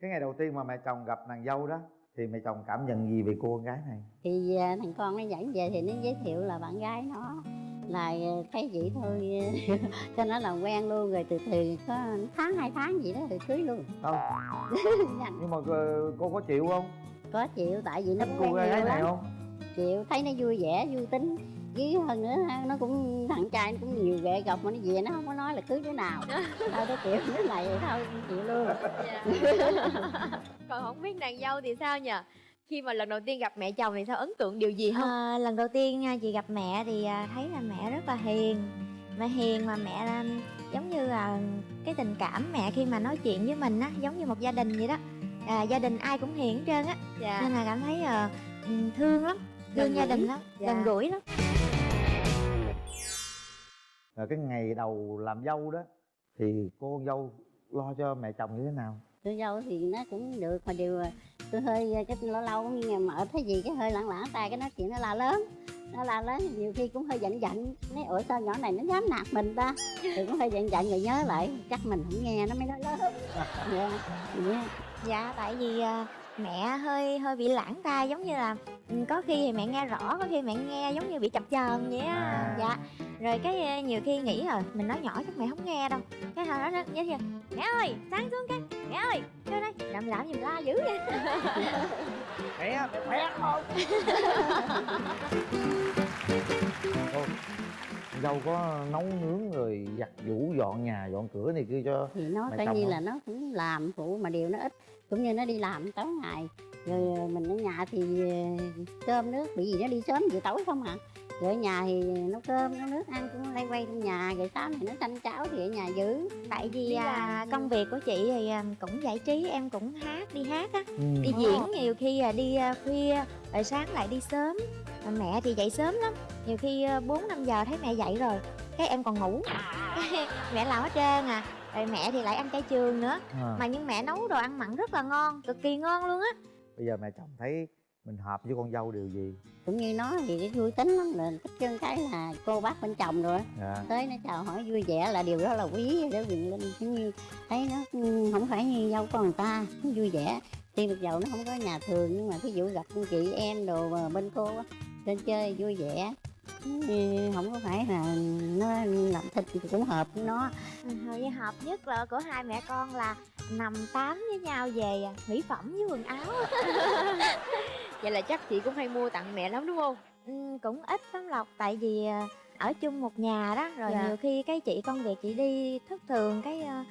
cái ngày đầu tiên mà mẹ chồng gặp nàng dâu đó thì mẹ chồng cảm nhận gì về cô con gái này? Thì à, thằng con nó dẫn về thì nó giới thiệu là bạn gái nó là à, thấy vậy thôi. Cho nó làm quen luôn rồi từ từ có tháng hai tháng gì đó rồi cưới luôn. Không Nhanh. nhưng mà ờ, cô có chịu không? Có chịu tại vì nó cũng cô quen gái này không chịu thấy nó vui vẻ vui tính. Với hơn nữa ha, nó cũng thằng trai nó cũng nhiều ghệ gọc mà nó về nó không có nói là cưới đứa nào. Thôi nó chịu đứa này thôi chịu luôn. Còn không biết nàng dâu thì sao nhỉ khi mà lần đầu tiên gặp mẹ chồng thì sao? Ấn tượng điều gì không? À, lần đầu tiên à, chị gặp mẹ thì à, thấy là mẹ rất là hiền. Mẹ hiền mà mẹ à, giống như là cái tình cảm mẹ khi mà nói chuyện với mình á giống như một gia đình vậy đó. À, gia đình ai cũng hiền hết trơn á. Dạ. Nên là cảm thấy ừ, thương lắm gia gũi. đình lắm Dạ. gần gũi lắm. Rồi cái ngày đầu làm dâu đó thì cô dâu lo cho mẹ chồng như thế nào? Tôi dâu thì nó cũng được mà điều tôi hơi cái lâu lâu cũng như mợ thấy gì cái hơi lẳng lẳng tay cái nói chuyện nó la lớn nó la lớn nhiều khi cũng hơi giận giận. Nói ủa sao nhỏ này nó dám nạt mình ta? Thì cũng hơi giận giận rồi nhớ lại chắc mình không nghe nó mới nói lớn. Dạ dạ tại vì à, mẹ hơi hơi bị lãng tai giống như là ừ, có khi thì mẹ nghe rõ có khi mẹ nghe giống như bị chập chờn vậy á. À. dạ. Rồi cái à, nhiều khi nghĩ rồi mình nói nhỏ chắc mẹ không nghe đâu. Cái hồi đó nó như vậy mẹ ơi sáng xuống cái mẹ ơi vô đây làm làm gì mà la dữ vậy. Mẹ mẹ khỏe không dâu có nấu nướng rồi giặt giũ dọn nhà dọn cửa này kia cho thì nó coi như là nó cũng làm phụ mà điều nó ít cũng như nó đi làm tối ngày. Rồi ờ, mình ở nhà thì ờ, cơm nước bị gì nó đi sớm về tối không à rồi ở nhà thì nấu cơm nấu nước ăn cũng lay quay trong nhà. Rồi sáng thì nó canh cháo thì ở nhà giữ. Tại vì à, làm. công việc của chị thì à, cũng giải trí em cũng hát đi hát á. Ừ. đi Ồ. diễn nhiều khi à, đi à, khuya rồi sáng lại đi sớm. Mà mẹ thì dậy sớm lắm. Nhiều khi à, bốn năm giờ thấy mẹ dậy rồi cái em còn ngủ. Mẹ làm hết trơn à. Rồi mẹ thì lại ăn chay trường nữa. À, mà nhưng mẹ nấu đồ ăn mặn rất là ngon cực kỳ ngon luôn á. Bây giờ mẹ chồng thấy mình hợp với con dâu điều gì? Cũng như nó thì cái vui tính lắm là thích chân cái là cô bác bên chồng rồi dạ. Tới nó chào hỏi vui vẻ là điều đó là quý rồi đó quyền linh cũng như thấy nó ừ, không phải như dâu con người ta nó vui vẻ. Tuy được dầu nó không có nhà thường nhưng mà ví dụ gặp con chị em đồ mà bên cô á lên chơi vui vẻ. Ừ, không có phải là nó làm thịt thì cũng hợp với nó. Ừ, với hợp nhất là của hai mẹ con là nằm tám với nhau về à, mỹ phẩm với quần áo vậy là chắc chị cũng hay mua tặng mẹ lắm đúng không Ừ, cũng ít lắm lộc tại vì à, ở chung một nhà đó rồi Dạ. nhiều khi cái chị công việc chị đi thất thường cái à,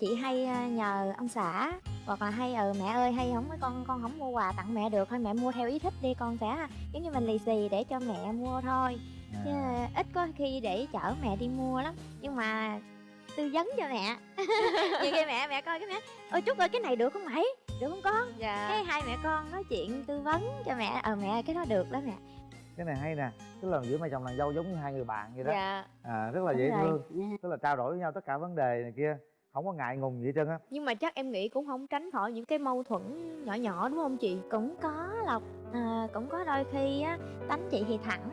chị hay à, nhờ ông xã hoặc là hay ờ mẹ ơi hay không con con không mua quà tặng mẹ được thôi mẹ mua theo ý thích đi con sẽ giống như mình lì xì để cho mẹ mua thôi chứ à. ít có khi để chở mẹ đi mua lắm nhưng mà tư vấn cho mẹ nhiều khi mẹ mẹ coi cái mẹ ôi chút ơi cái này được không mày được không con? Dạ. Cái hai mẹ con nói chuyện tư vấn cho mẹ. Ờ mẹ cái đó được đó mẹ. Cái này hay nè. Tức là giữa mẹ chồng nàng dâu giống như hai người bạn vậy đó. Dạ. À, rất là Đúng dễ rồi. thương. Tức là trao đổi với nhau tất cả vấn đề này kia. Không có ngại ngùng gì hết trơn á. Nhưng mà chắc em nghĩ cũng không tránh khỏi những cái mâu thuẫn nhỏ nhỏ đúng không chị? Cũng có lộc. À, cũng có đôi khi á tánh chị thì thẳng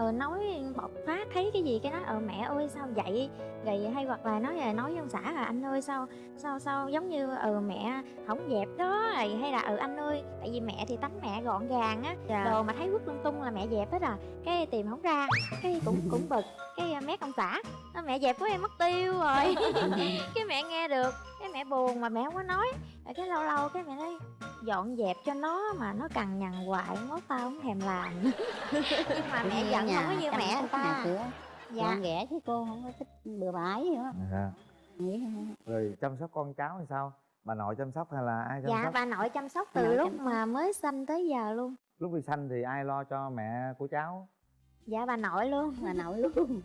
ờ nói bộc phát thấy cái gì? Cái nói ờ mẹ ơi sao vậy? Rồi hay hoặc là nói là nói với ông xã là anh ơi sao sao sao giống như ờ mẹ không dẹp đó? Rồi hay là ờ anh ơi tại vì mẹ thì tánh mẹ gọn gàng á dạ. đồ mà thấy vứt lung tung là mẹ dẹp hết à. Cái tìm không ra cái cũng cũng bực cái à, mét ông xã "Ơ, mẹ dẹp của em mất tiêu rồi. Cái mẹ nghe được mẹ buồn mà mẹ không có nói. Rồi cái lâu lâu cái mẹ nói dọn dẹp cho nó mà nó cằn nhằn hoài mốt tao không thèm làm. Nhưng mà mẹ Cũng giận không có như mẹ người ta. cửa dạ. gọn ghẽ chứ cô không có thích bừa bãi gì đó à. không? rồi chăm sóc con cháu thì sao? Bà nội chăm sóc hay là ai chăm dạ sóc? bà nội chăm sóc Bà từ nội lúc chăm mà mới sinh tới giờ luôn. Lúc đi sanh thì ai lo cho mẹ của cháu dạ bà nội luôn bà nội luôn.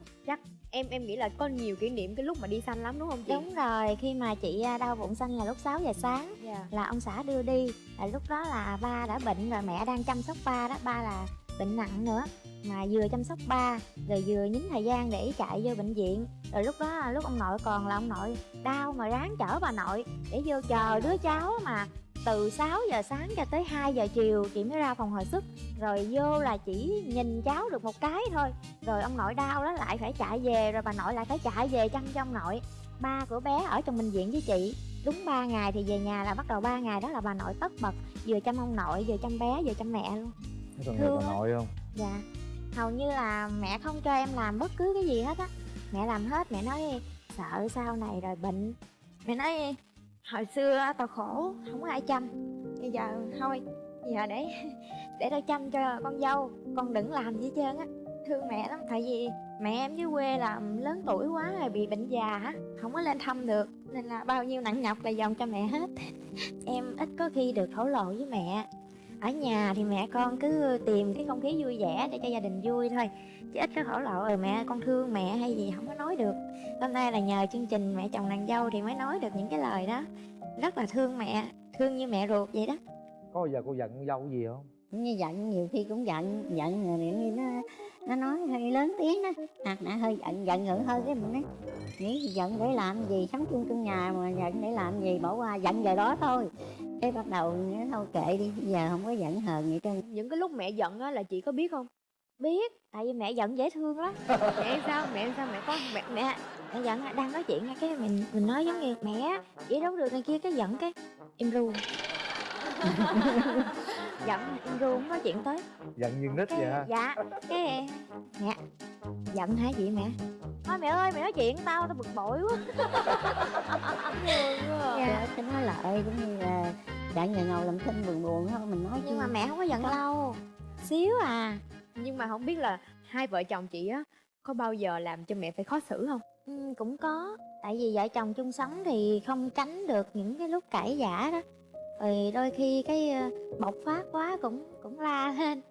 Em em nghĩ là có nhiều kỷ niệm cái lúc mà đi xanh lắm đúng không chị? Đúng rồi khi mà chị à, đau bụng xanh là lúc 6 giờ sáng dạ. là ông xã đưa đi. Là lúc đó là ba đã bệnh rồi mẹ đang chăm sóc ba đó ba là bệnh nặng nữa. Mà vừa chăm sóc ba rồi vừa nhín thời gian để chạy vô bệnh viện. Rồi lúc đó lúc ông nội còn là ông nội đau mà ráng chở bà nội để vô chờ đứa cháu mà từ 6 giờ sáng cho tới 2 giờ chiều chị mới ra phòng hồi sức. Rồi vô là chỉ nhìn cháu được một cái thôi. Rồi ông nội đau đó lại phải chạy về rồi bà nội lại phải chạy về chăm cho ông nội. Ba của bé ở trong bệnh viện với chị. Đúng 3 ngày thì về nhà là bắt đầu 3 ngày đó là bà nội tất bật vừa chăm ông nội vừa chăm bé vừa chăm mẹ luôn. Còn Thương bà nội không? Dạ. Hầu như là mẹ không cho em làm bất cứ cái gì hết á. Mẹ làm hết mẹ nói sợ sau này rồi bệnh. Mẹ nói hồi xưa á, tao khổ không có ai chăm. Bây giờ thôi giờ để để tao chăm cho con dâu con đừng làm gì hết trơn á. Thương mẹ lắm tại vì mẹ em dưới quê là lớn tuổi quá rồi bị bệnh già á không có lên thăm được. Nên là bao nhiêu nặng nhọc là dòng cho mẹ hết. Em ít có khi được thổ lộ với mẹ ở nhà thì mẹ con cứ tìm cái không khí vui vẻ để cho gia đình vui thôi. Chứ ít có thổ lộ rồi mẹ con thương mẹ hay gì không có nói được. Hôm nay là nhờ chương trình mẹ chồng nàng dâu thì mới nói được những cái lời đó. Rất là thương mẹ thương như mẹ ruột vậy đó. Có bao giờ cô giận con dâu gì không? Như giận nhiều khi cũng giận giận rồi như nó nó nói hơi lớn tiếng đó. Hoặc là hơi giận giận ngữ hơi cái mình nói. Nghĩ giận để làm gì? Sống chung trong nhà mà giận để làm gì? Bỏ qua giận giờ đó thôi. Cái bắt đầu nói thôi kệ đi. Giờ không có giận hờn gì trơn. Những cái lúc mẹ giận á là chị có biết không? Biết tại vì mẹ giận dễ thương lắm. Mẹ sao mẹ sao mẹ có mẹ mẹ mẹ giận đang nói chuyện nghe cái mình mình nói giống như mẹ chỉ đâu được này kia cái giận cái im ru giận ru không nói chuyện tới. Giận như nít cái vậy ha. dạ cái mẹ giận hả chị mẹ? Thôi mẹ ơi mẹ nói chuyện tao tao bực bội quá. Dạ. cái nói lại cũng như là giận giờ ngồi làm thinh buồn buồn thôi mình nói nhưng mà chứ. mẹ không có giận lâu. Xíu à. Nhưng mà không biết là hai vợ chồng chị á có bao giờ làm cho mẹ phải khó xử không? Ừ, cũng có. Tại vì vợ chồng chung sống thì không tránh được những cái lúc cãi vã đó rồi đôi khi cái ờ, bộc phát quá cũng cũng la lên.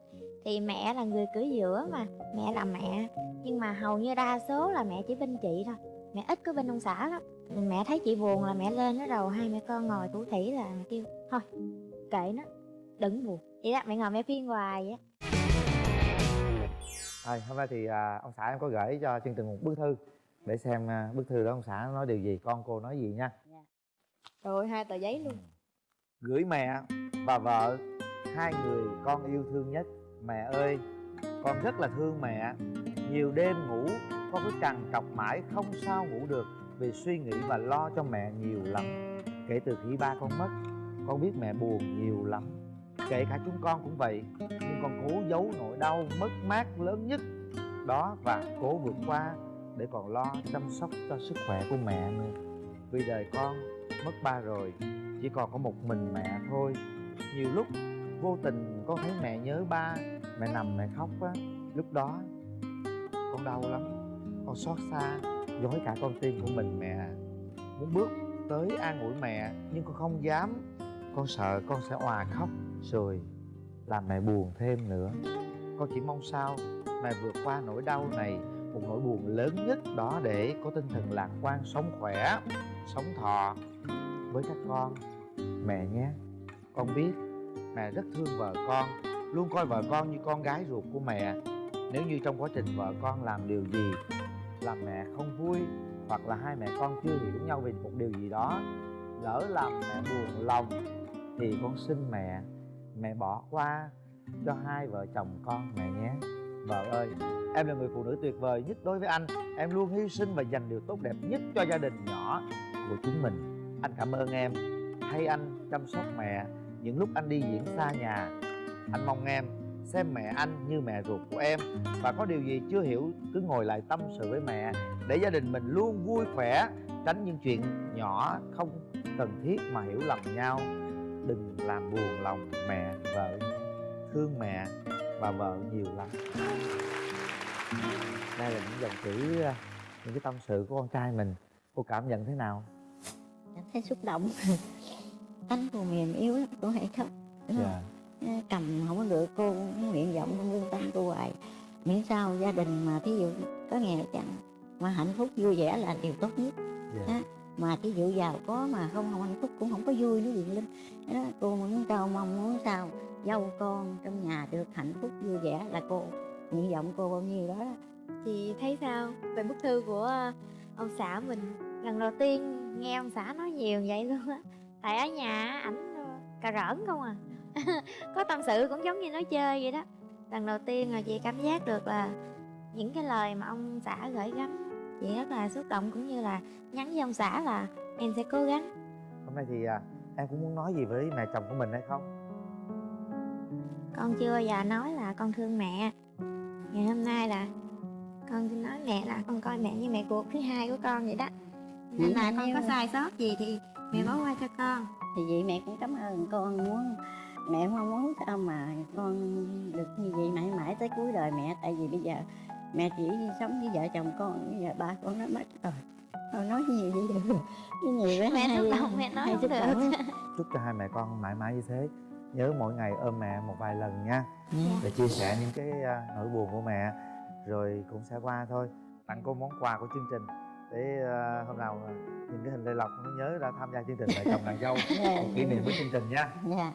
Thì mẹ là người cửa giữa mà mẹ là mẹ. Nhưng mà hầu như đa số là mẹ chỉ bên chị thôi. Mẹ ít có bên ông xã lắm. Mẹ thấy chị buồn là mẹ lên nó đầu hai mẹ con ngồi thủ thỉ là mẹ kêu thôi kệ nó đừng buồn. Vậy đó mẹ ngồi mẹ phiên hoài vậy á Thôi, hôm nay thì à, ông xã em có gửi cho chương trình một bức thư để xem à, bức thư đó ông xã nói điều gì con cô nói gì nha. Rồi hai tờ giấy luôn gửi mẹ và vợ, hai người con yêu thương nhất. Mẹ ơi, con rất là thương mẹ. Nhiều đêm ngủ, con cứ trằn trọc mãi không sao ngủ được vì suy nghĩ và lo cho mẹ nhiều lắm. Kể từ khi ba con mất, con biết mẹ buồn nhiều lắm. Kể cả chúng con cũng vậy, nhưng con cố giấu nỗi đau mất mát lớn nhất đó và cố vượt qua để còn lo chăm sóc cho sức khỏe của mẹ nữa. Vì đời con mất ba rồi, chỉ còn có một mình mẹ thôi. Nhiều lúc vô tình con thấy mẹ nhớ ba, mẹ nằm mẹ khóc á. Lúc đó, con đau lắm, con xót xa, dối cả con tim của mình mẹ. Muốn bước tới an ủi mẹ, nhưng con không dám. Con sợ con sẽ òa khóc, rồi làm mẹ buồn thêm nữa. Con chỉ mong sao mẹ vượt qua nỗi đau này, một nỗi buồn lớn nhất đó để có tinh thần lạc quan, sống khỏe, sống thọ với các con. Mẹ nhé, con biết mẹ rất thương vợ con, luôn coi vợ con như con gái ruột của mẹ. Nếu như trong quá trình vợ con làm điều gì, làm mẹ không vui hoặc là hai mẹ con chưa hiểu nhau về một điều gì đó, lỡ làm mẹ buồn lòng thì con xin mẹ mẹ bỏ qua cho hai vợ chồng con mẹ nhé. Vợ ơi, em là người phụ nữ tuyệt vời nhất đối với anh. Em luôn hy sinh và dành điều tốt đẹp nhất cho gia đình nhỏ của chúng mình anh cảm ơn em. Thay anh chăm sóc mẹ những lúc anh đi diễn xa nhà. Anh mong em xem mẹ anh như mẹ ruột của em và có điều gì chưa hiểu cứ ngồi lại tâm sự với mẹ để gia đình mình luôn vui khỏe, tránh những chuyện nhỏ không cần thiết mà hiểu lầm nhau. Đừng làm buồn lòng mẹ, vợ, thương mẹ và vợ nhiều lắm. Đây là những dòng chữ à, những cái tâm sự của con trai mình. Cô cảm nhận thế nào? Cảm thấy xúc động. Tánh cô mềm yếu lắm cô hay khóc đúng không? dạ. Cầm không có được cô cũng nguyện vọng trong lương tâm cô hoài. Miễn sao gia đình mà thí dụ có nghèo chẳng mà hạnh phúc vui vẻ là điều tốt nhất. Dạ. Mà thí dụ giàu có mà không không hạnh phúc cũng không có vui nữa Quyền Linh đó, cô muốn trao mong muốn sao dâu con trong nhà được hạnh phúc vui vẻ là cô nguyện vọng cô bao nhiêu đó, đó. chị thấy sao? Về bức thư của ờ, ông xã mình lần đầu tiên nghe ông xã nói nhiều vậy luôn á. Tại ở nhà ảnh ờ, cà rỡn không à. Có tâm sự cũng giống như nói chơi vậy đó. Lần đầu tiên là chị cảm giác được là những cái lời mà ông xã gửi gắm chị rất là xúc động cũng như là nhắn với ông xã là em sẽ cố gắng. Hôm nay thì à, em cũng muốn nói gì với mẹ chồng của mình hay không? Con chưa bao giờ nói là con thương mẹ. Ngày hôm nay là con xin nói mẹ là con coi mẹ như mẹ ruột thứ hai của con vậy đó nên là con có sai sót gì thì mẹ bỏ qua cho con. Thì vậy mẹ cũng cảm ơn con muốn mẹ mong muốn sao mà con được như vậy mãi mãi tới cuối đời mẹ. Tại vì bây giờ mẹ chỉ sống với vợ chồng con bây giờ ba con nó mất rồi. Con nói nhiều vậy được? Cái nhiều với mẹ xúc động mẹ nói không được. chúc cho hai mẹ con mãi mãi như thế. Nhớ mỗi ngày ôm mẹ một vài lần nha. Dạ. để chia sẻ những cái à, nỗi buồn của mẹ. Rồi cũng sẽ qua thôi. Tặng cô món quà của chương trình để à, hôm nào nhìn cái hình lê lộc nó nhớ ra tham gia chương trình mẹ chồng nàng dâu. Dạ. một kỷ niệm với chương trình nha. Dạ